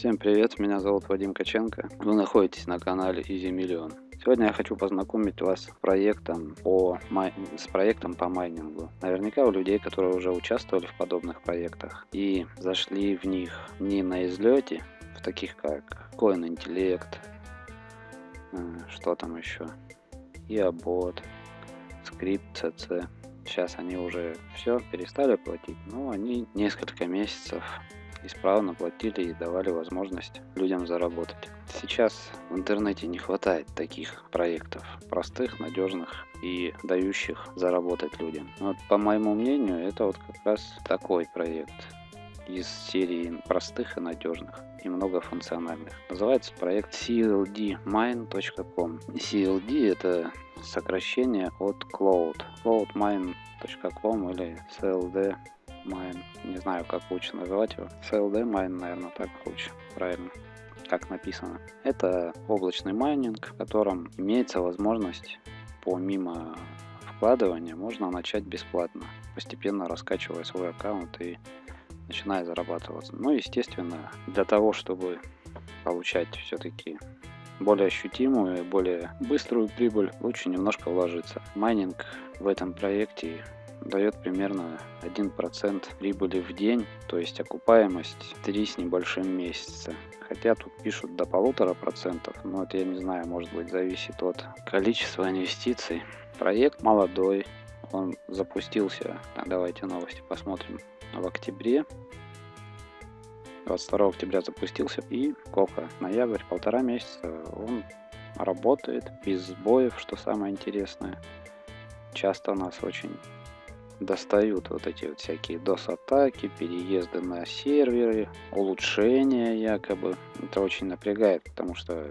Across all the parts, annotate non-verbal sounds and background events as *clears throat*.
Всем привет, меня зовут Вадим Каченко. Вы находитесь на канале Easy Million. Сегодня я хочу познакомить вас с проектом по, май... с проектом по майнингу. Наверняка у людей, которые уже участвовали в подобных проектах и зашли в них не на излете, в таких как Coin Intellect, э, что там еще, Иобот, Script CC. Сейчас они уже все перестали платить, но они несколько месяцев исправно платили и давали возможность людям заработать. Сейчас в интернете не хватает таких проектов, простых, надежных и дающих заработать людям. Вот, по моему мнению, это вот как раз такой проект из серии простых и надежных и многофункциональных. Называется проект cldmine.com. CLD это сокращение от Cloud. cloudmine.com или CLD Mine. Не знаю, как лучше называть его. CLD Mine, наверное, так лучше. Правильно. Как написано. Это облачный майнинг, в котором имеется возможность помимо вкладывания можно начать бесплатно, постепенно раскачивая свой аккаунт и начиная зарабатываться. Ну, естественно, для того, чтобы получать все-таки более ощутимую, более быструю прибыль, лучше немножко вложиться. Майнинг в этом проекте дает примерно 1% прибыли в день, то есть окупаемость 3 с небольшим месяца. Хотя тут пишут до полутора процентов, но это я не знаю, может быть зависит от количества инвестиций. Проект молодой, он запустился, давайте новости посмотрим, в октябре 22 октября запустился и сколько? Ноябрь, полтора месяца он работает без сбоев, что самое интересное. Часто нас очень достают вот эти вот всякие DOS-атаки, переезды на серверы, улучшения якобы. Это очень напрягает, потому что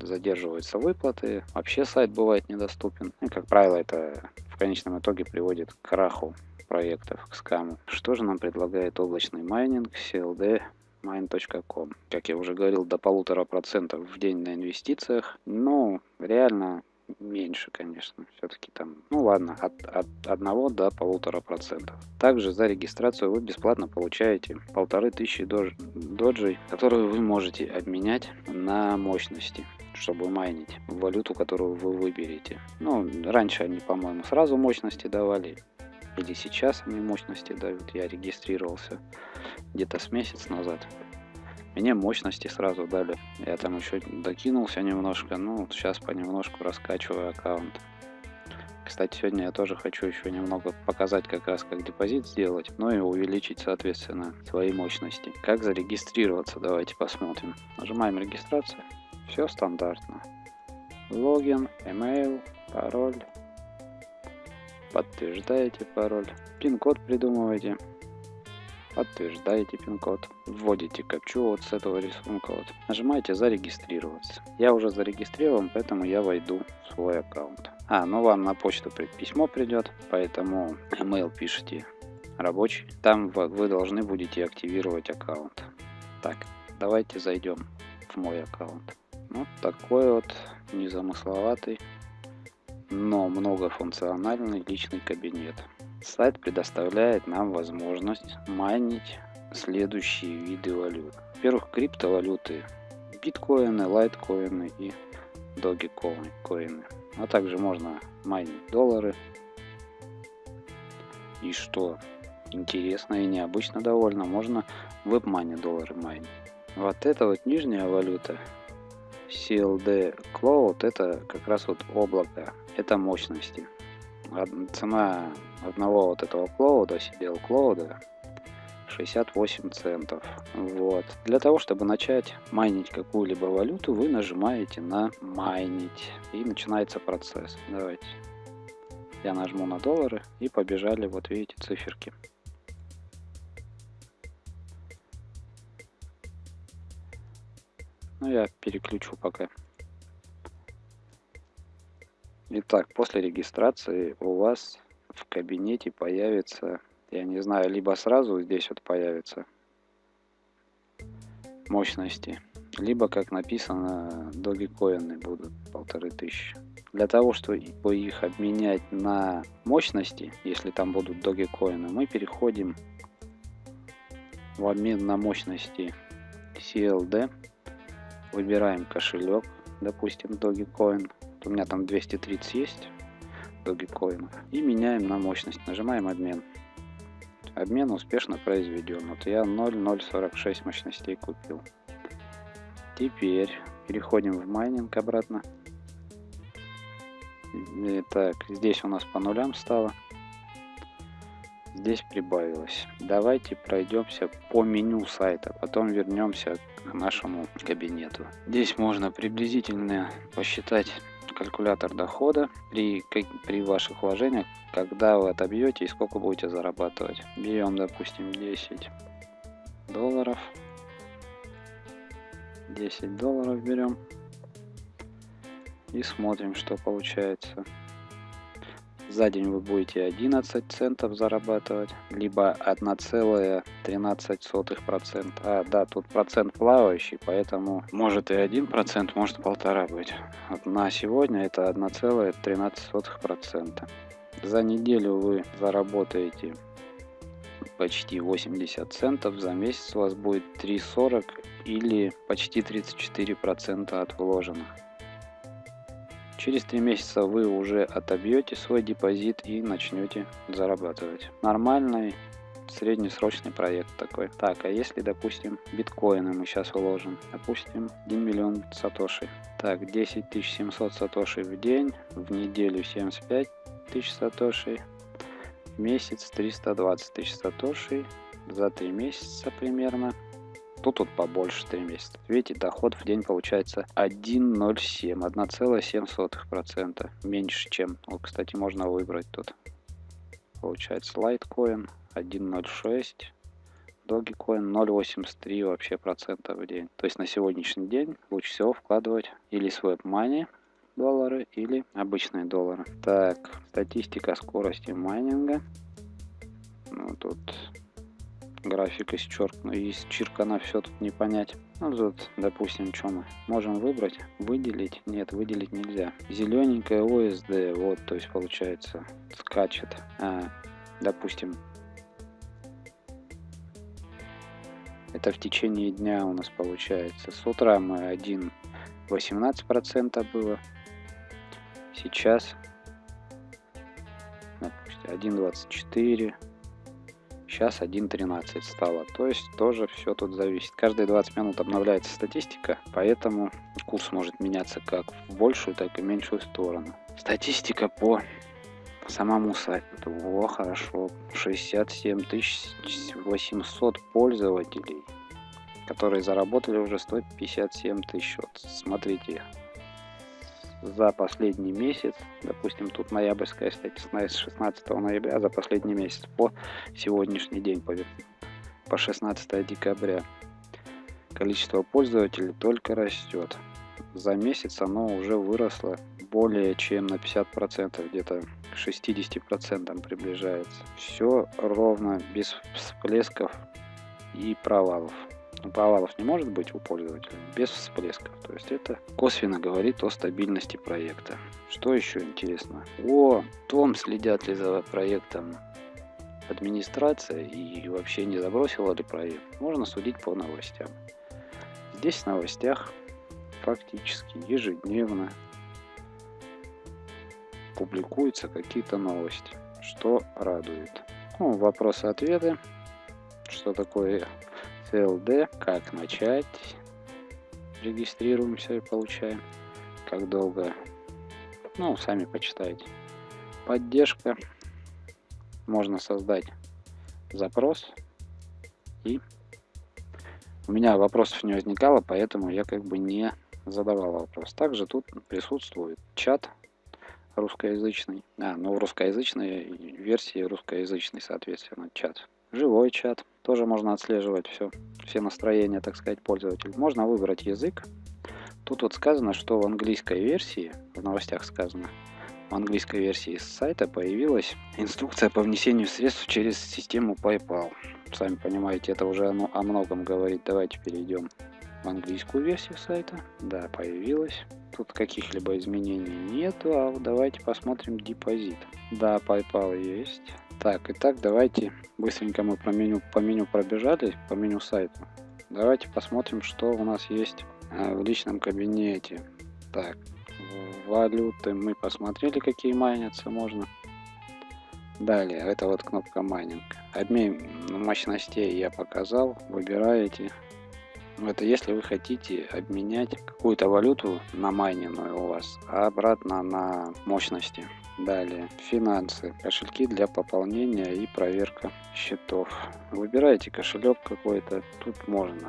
задерживаются выплаты, вообще сайт бывает недоступен. И, как правило, это в конечном итоге приводит к краху проектов, к скаму. Что же нам предлагает облачный майнинг, CLD, mine.com. Как я уже говорил, до полутора процентов в день на инвестициях. Ну, реально меньше, конечно, все-таки там, ну ладно, от, от 1 до полутора процентов. Также за регистрацию вы бесплатно получаете полторы тысячи додж, доджей, которые вы можете обменять на мощности чтобы майнить валюту, которую вы выберете. Ну, раньше они, по-моему, сразу мощности давали, или сейчас они мощности дают. Я регистрировался где-то с месяц назад. Мне мощности сразу дали. Я там еще докинулся немножко. Ну, сейчас понемножку раскачиваю аккаунт. Кстати, сегодня я тоже хочу еще немного показать, как раз как депозит сделать, ну и увеличить, соответственно, свои мощности. Как зарегистрироваться, давайте посмотрим. Нажимаем регистрация. Все стандартно. Логин, email, пароль. Подтверждаете пароль. Пин-код придумываете подтверждаете пин-код, вводите капчу вот с этого рисунка, вот, нажимаете зарегистрироваться. Я уже зарегистрирован, поэтому я войду в свой аккаунт. А, ну вам на почту письмо придет, поэтому *clears throat* email пишите рабочий. Там вы должны будете активировать аккаунт. Так, давайте зайдем в мой аккаунт. Вот такой вот незамысловатый, но многофункциональный личный кабинет. Сайт предоставляет нам возможность майнить следующие виды валют. Во-первых, криптовалюты, биткоины, лайткоины и догикоины. А также можно майнить доллары. И что интересно и необычно довольно, можно WebMoney доллары майнить. Вот эта вот нижняя валюта CLD Cloud это как раз вот облако, это мощности цена одного вот этого клоуда, сидел клоуда, 68 центов. Вот. Для того, чтобы начать майнить какую-либо валюту, вы нажимаете на майнить. И начинается процесс. Давайте. Я нажму на доллары и побежали, вот видите, циферки. Ну, я переключу пока. Итак, после регистрации у вас в кабинете появится, я не знаю, либо сразу здесь вот появится мощности, либо, как написано, догикоины будут полторы тысячи. Для того, чтобы их обменять на мощности, если там будут догикоины, мы переходим в обмен на мощности CLD. Выбираем кошелек, допустим, Dogecoin. У меня там 230 есть Dogecoin. И меняем на мощность. Нажимаем обмен. Обмен успешно произведен. Вот я 0,046 мощностей купил. Теперь переходим в майнинг обратно. Так, здесь у нас по нулям стало. Здесь прибавилось. Давайте пройдемся по меню сайта, потом вернемся к нашему кабинету. Здесь можно приблизительно посчитать калькулятор дохода при, при ваших вложениях, когда вы отобьете и сколько будете зарабатывать. Берем, допустим, 10 долларов. 10 долларов берем и смотрим, что получается. За день вы будете 11 центов зарабатывать, либо 1,13%. А, да, тут процент плавающий, поэтому может и 1%, может полтора быть. Вот на сегодня это 1,13%. За неделю вы заработаете почти 80 центов, за месяц у вас будет 3,40 или почти 34% от вложенных. Через три месяца вы уже отобьете свой депозит и начнете зарабатывать. Нормальный среднесрочный проект такой. Так, а если, допустим, биткоины мы сейчас уложим, допустим, 1 миллион сатоши. Так, 10 700 сатоши в день, в неделю 75 тысяч сатоши, в месяц 320 тысяч сатоши, за 3 месяца примерно Тут вот побольше 3 месяца. Видите, доход в день получается 1,07, 1,7%. Меньше, чем, вот, кстати, можно выбрать тут. Получается Litecoin 1,06, Dogecoin 0,83 вообще процента в день. То есть на сегодняшний день лучше всего вкладывать или свой money доллары или обычные доллары. Так, статистика скорости майнинга. Ну, тут графика исчеркну, исчеркана, все тут не понять. Ну тут, допустим, что мы можем выбрать? Выделить? Нет, выделить нельзя. Зелененькая OSD, вот, то есть получается, скачет. А, допустим, это в течение дня у нас получается. С утра мы 1 18% было. Сейчас, допустим, 1,24 сейчас 1.13 стало. То есть тоже все тут зависит. Каждые 20 минут обновляется статистика, поэтому курс может меняться как в большую, так и меньшую сторону. Статистика по самому сайту. О, хорошо. 67 800 пользователей, которые заработали уже 157 тысяч. Вот смотрите, за последний месяц, допустим, тут ноябрьская статистика с 16 ноября, за последний месяц по сегодняшний день, по, по 16 декабря, количество пользователей только растет. За месяц оно уже выросло более чем на 50%, где-то к 60% приближается. Все ровно, без всплесков и провалов провалов не может быть у пользователя без всплесков. То есть это косвенно говорит о стабильности проекта. Что еще интересно? О том, следят ли за проектом администрация и вообще не забросила ли проект, можно судить по новостям. Здесь в новостях фактически ежедневно публикуются какие-то новости, что радует. Ну, вопросы-ответы, что такое CLD, как начать, регистрируемся и получаем, как долго, ну, сами почитайте. Поддержка, можно создать запрос. И у меня вопросов не возникало, поэтому я как бы не задавал вопрос. Также тут присутствует чат русскоязычный, а, ну в русскоязычной версии русскоязычный, соответственно, чат. Живой чат. Тоже можно отслеживать все, все настроения, так сказать, пользователя. Можно выбрать язык. Тут вот сказано, что в английской версии, в новостях сказано, в английской версии сайта появилась инструкция по внесению средств через систему PayPal. Сами понимаете, это уже оно о многом говорит. Давайте перейдем в английскую версию сайта. Да, появилась. Тут каких-либо изменений нету, а давайте посмотрим депозит. Да, PayPal есть. Так, итак, давайте быстренько мы по меню, по меню пробежали, по меню сайта. Давайте посмотрим, что у нас есть э, в личном кабинете. Так, валюты мы посмотрели, какие майнятся можно. Далее, это вот кнопка майнинг. Обмен мощностей я показал. Выбираете. Это если вы хотите обменять какую-то валюту на майненную у вас, а обратно на мощности. Далее, финансы, кошельки для пополнения и проверка счетов. Выбираете кошелек какой-то, тут можно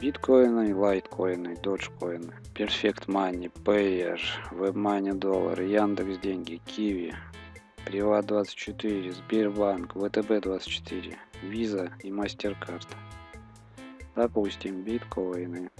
биткоины, лайткоины, доджкоины, Perfect Money, Payer, WebMoney доллар, Яндекс деньги, Киви, Приват 24, Сбербанк, ВТБ 24, Виза и MasterCard. Допустим, биткоины.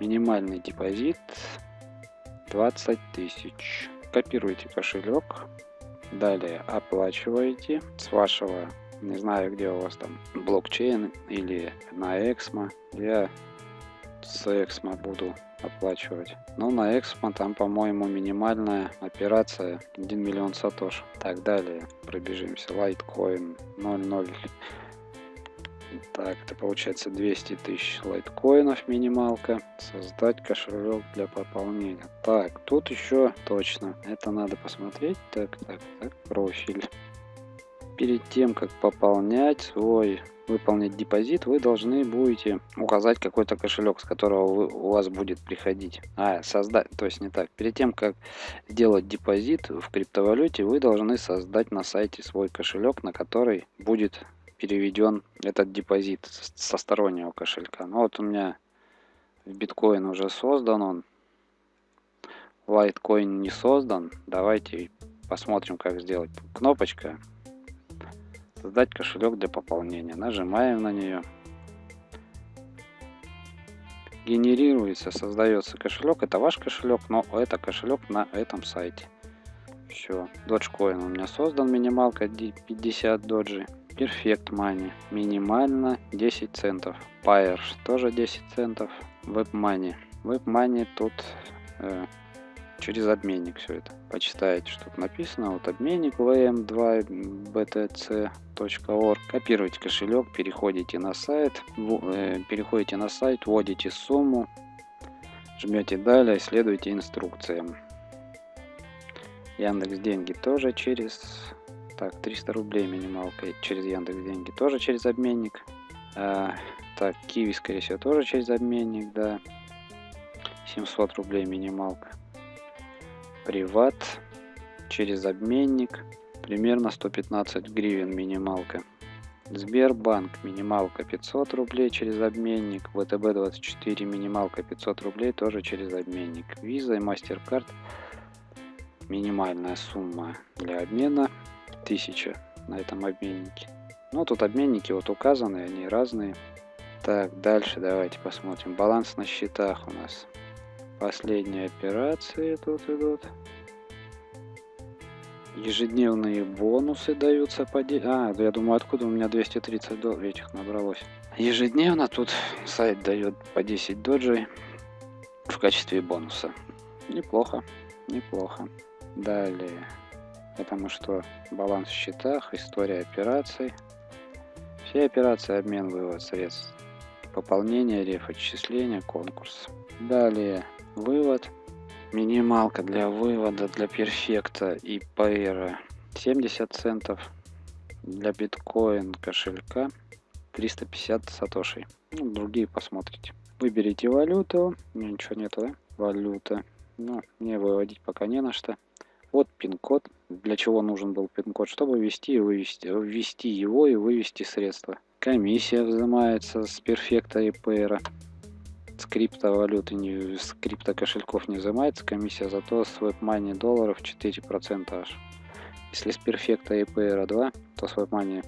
Минимальный депозит 20 тысяч. Копируйте кошелек. Далее оплачиваете с вашего, не знаю где у вас там, блокчейн или на Эксмо. Я с Эксмо буду оплачивать. Но на Эксмо там, по-моему, минимальная операция 1 миллион сатош. Так, далее пробежимся. Litecoin 0,0 так, это получается 200 тысяч лайткоинов минималка. Создать кошелек для пополнения. Так, тут еще точно. Это надо посмотреть. Так, так, так, профиль. Перед тем, как пополнять свой выполнить депозит, вы должны будете указать какой-то кошелек, с которого вы, у вас будет приходить. А, создать, то есть не так. Перед тем, как сделать депозит в криптовалюте, вы должны создать на сайте свой кошелек, на который будет переведен этот депозит со стороннего кошелька. Ну вот у меня в биткоин уже создан он. Лайткоин не создан. Давайте посмотрим, как сделать. Кнопочка. Создать кошелек для пополнения. Нажимаем на нее. Генерируется, создается кошелек. Это ваш кошелек, но это кошелек на этом сайте. Все. Dogecoin у меня создан. Минималка 50 доджи. Perfect Money. Минимально 10 центов. Pair тоже 10 центов. WebMoney. WebMoney тут э, через обменник все это. Почитайте, что тут написано. Вот обменник vm2btc.org. Копируйте кошелек, переходите на сайт, э, переходите на сайт, вводите сумму, жмете далее, следуйте инструкциям. Яндекс деньги тоже через так, 300 рублей минималка через Яндекс деньги. Тоже через обменник. А, так, Киви, скорее всего, тоже через обменник, да. 700 рублей минималка. Приват через обменник. Примерно 115 гривен минималка. Сбербанк минималка 500 рублей через обменник. ВТБ 24 минималка 500 рублей тоже через обменник. Виза и MasterCard минимальная сумма для обмена 1000 на этом обменнике. Ну, тут обменники вот указаны, они разные. Так, дальше давайте посмотрим. Баланс на счетах у нас. Последние операции тут идут. Ежедневные бонусы даются по... А, я думаю, откуда у меня 230 долларов этих набралось. Ежедневно тут сайт дает по 10 доджей в качестве бонуса. Неплохо, неплохо. Далее. Потому что баланс в счетах, история операций. Все операции, обмен, вывод средств. Пополнение, реф, отчисления, конкурс. Далее вывод. Минималка для вывода для перфекта и пейра 70 центов. Для биткоин кошелька 350 сатошей. Ну, другие посмотрите. Выберите валюту. Ничего нету, да? Валюта. Ну, мне выводить пока не на что. Вот пин-код. Для чего нужен был пин-код? Чтобы ввести и вывести, ввести его и вывести средства. Комиссия взимается с перфекта и пейра. С криптовалюты, не, с криптокошельков не взимается комиссия, зато с WebMoney долларов 4% аж. Если с перфекта и пейра 2, то с WebMoney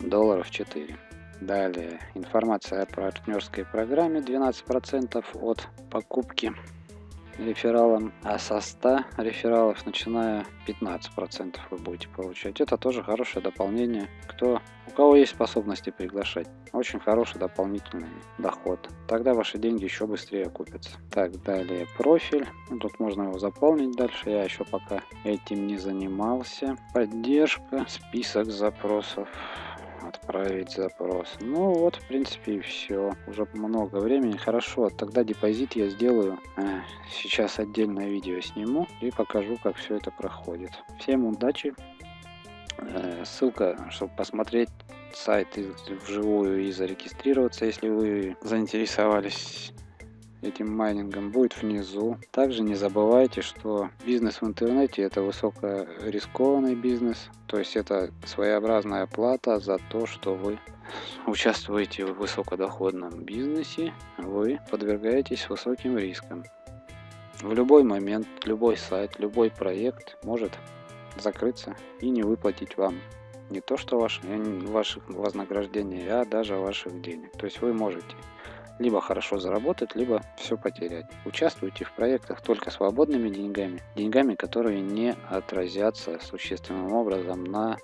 долларов 4. Далее, информация о партнерской программе 12% от покупки рефералом, а со 100 рефералов, начиная 15% вы будете получать. Это тоже хорошее дополнение. Кто, у кого есть способности приглашать. Очень хороший дополнительный доход. Тогда ваши деньги еще быстрее окупятся. Так, далее профиль. Ну, тут можно его заполнить дальше. Я еще пока этим не занимался. Поддержка, список запросов. Отправить запрос. Ну вот, в принципе, и все. Уже много времени. Хорошо, тогда депозит я сделаю. Э, сейчас отдельное видео сниму и покажу, как все это проходит. Всем удачи. Э, ссылка, чтобы посмотреть сайт вживую и зарегистрироваться, если вы заинтересовались этим майнингом будет внизу. Также не забывайте, что бизнес в интернете это высокорискованный бизнес, то есть это своеобразная плата за то, что вы *laughs* участвуете в высокодоходном бизнесе, вы подвергаетесь высоким рискам. В любой момент, любой сайт, любой проект может закрыться и не выплатить вам не то что ваш, ваших вознаграждений, а даже ваших денег. То есть вы можете либо хорошо заработать, либо все потерять. Участвуйте в проектах только свободными деньгами, деньгами, которые не отразятся существенным образом на